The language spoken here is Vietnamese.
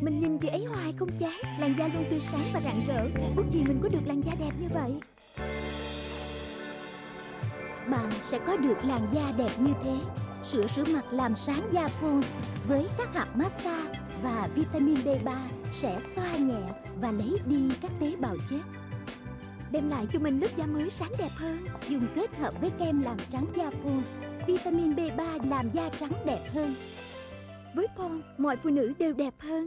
Mình nhìn chị ấy hoài không chán Làn da luôn tươi sáng và rạng rỡ. Ước gì mình có được làn da đẹp như vậy. Bạn sẽ có được làn da đẹp như thế. Sữa rửa mặt làm sáng da Pond's Với các hạt massage và vitamin B3 Sẽ xoa nhẹ và lấy đi các tế bào chết. Đem lại cho mình lớp da mới sáng đẹp hơn. Dùng kết hợp với kem làm trắng da Pond's Vitamin B3 làm da trắng đẹp hơn với Pond's, mọi phụ nữ đều đẹp hơn.